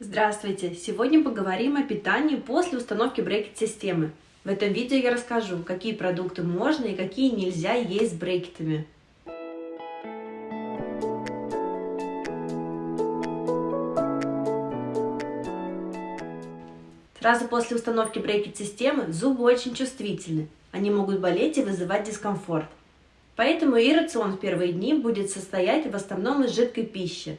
Здравствуйте! Сегодня поговорим о питании после установки брекет-системы. В этом видео я расскажу, какие продукты можно и какие нельзя есть с брекетами. Сразу после установки брекет-системы зубы очень чувствительны. Они могут болеть и вызывать дискомфорт. Поэтому и рацион в первые дни будет состоять в основном из жидкой пищи.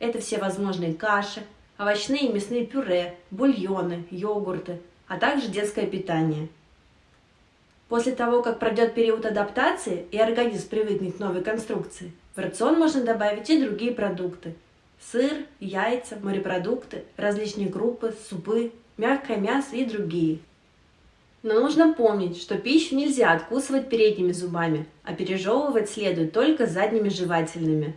Это все возможные каши, овощные и мясные пюре, бульоны, йогурты, а также детское питание. После того, как пройдет период адаптации и организм привыкнет к новой конструкции, в рацион можно добавить и другие продукты. Сыр, яйца, морепродукты, различные крупы, супы, мягкое мясо и другие. Но нужно помнить, что пищу нельзя откусывать передними зубами, а пережевывать следует только задними жевательными.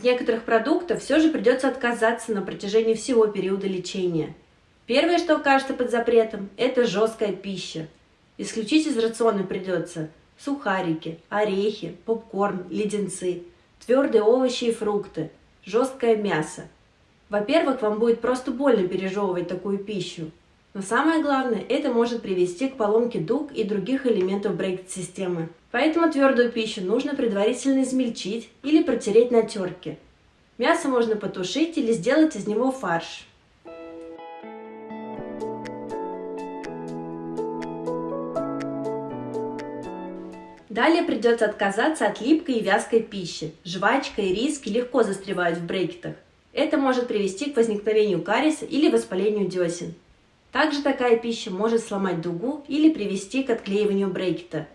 От некоторых продуктов все же придется отказаться на протяжении всего периода лечения. Первое, что окажется под запретом, это жесткая пища. Исключить из рациона придется сухарики, орехи, попкорн, леденцы, твердые овощи и фрукты, жесткое мясо. Во-первых, вам будет просто больно пережевывать такую пищу. Но самое главное, это может привести к поломке дуг и других элементов брейк-системы. Поэтому твердую пищу нужно предварительно измельчить или протереть на терке. Мясо можно потушить или сделать из него фарш. Далее придется отказаться от липкой и вязкой пищи. Жвачка и риски легко застревают в брекетах. Это может привести к возникновению кариеса или воспалению десен. Также такая пища может сломать дугу или привести к отклеиванию брекета.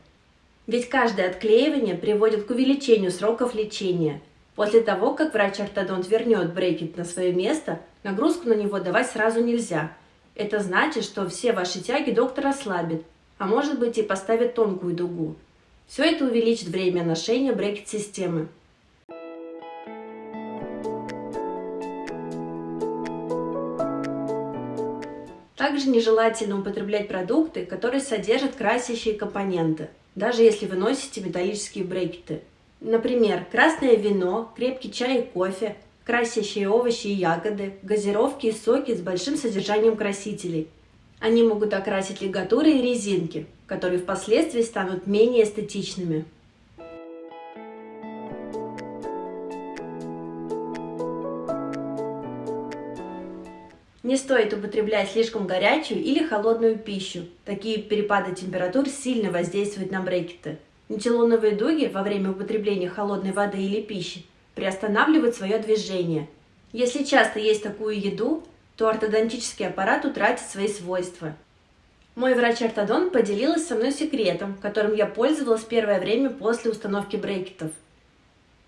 Ведь каждое отклеивание приводит к увеличению сроков лечения. После того, как врач-ортодонт вернет брекет на свое место, нагрузку на него давать сразу нельзя. Это значит, что все ваши тяги доктор ослабит, а может быть и поставит тонкую дугу. Все это увеличит время ношения брекет-системы. Также нежелательно употреблять продукты, которые содержат красящие компоненты, даже если вы носите металлические брекеты. Например, красное вино, крепкий чай и кофе, красящие овощи и ягоды, газировки и соки с большим содержанием красителей. Они могут окрасить лигатуры и резинки, которые впоследствии станут менее эстетичными. Не стоит употреблять слишком горячую или холодную пищу. Такие перепады температур сильно воздействуют на брекеты. Нитилоновые дуги во время употребления холодной воды или пищи приостанавливают свое движение. Если часто есть такую еду, то ортодонтический аппарат утратит свои свойства. Мой врач-ортодонт поделилась со мной секретом, которым я пользовалась первое время после установки брекетов.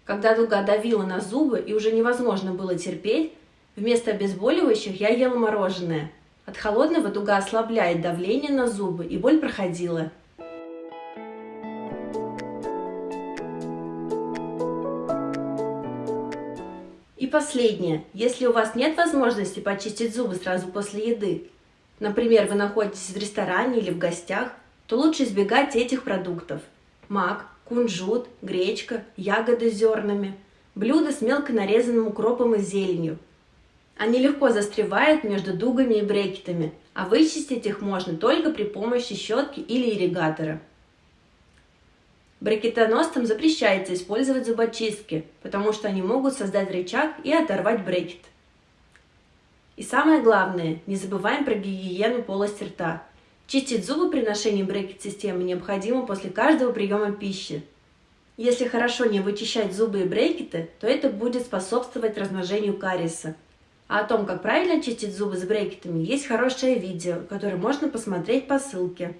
Когда дуга давила на зубы и уже невозможно было терпеть, Вместо обезболивающих я ела мороженое. От холодного дуга ослабляет давление на зубы, и боль проходила. И последнее. Если у вас нет возможности почистить зубы сразу после еды, например, вы находитесь в ресторане или в гостях, то лучше избегать этих продуктов. Мак, кунжут, гречка, ягоды с зернами, блюда с мелко нарезанным укропом и зеленью – они легко застревают между дугами и брекетами, а вычистить их можно только при помощи щетки или ирригатора. Брекетоносцам запрещается использовать зубочистки, потому что они могут создать рычаг и оторвать брекет. И самое главное, не забываем про гигиену полости рта. Чистить зубы при ношении брекет-системы необходимо после каждого приема пищи. Если хорошо не вычищать зубы и брекеты, то это будет способствовать размножению кариеса. О том, как правильно чистить зубы с брекетами, есть хорошее видео, которое можно посмотреть по ссылке.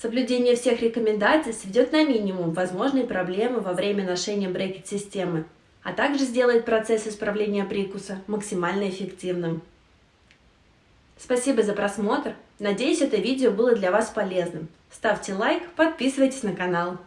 Соблюдение всех рекомендаций сведет на минимум возможные проблемы во время ношения брекет-системы, а также сделает процесс исправления прикуса максимально эффективным. Спасибо за просмотр. Надеюсь, это видео было для вас полезным. Ставьте лайк, подписывайтесь на канал.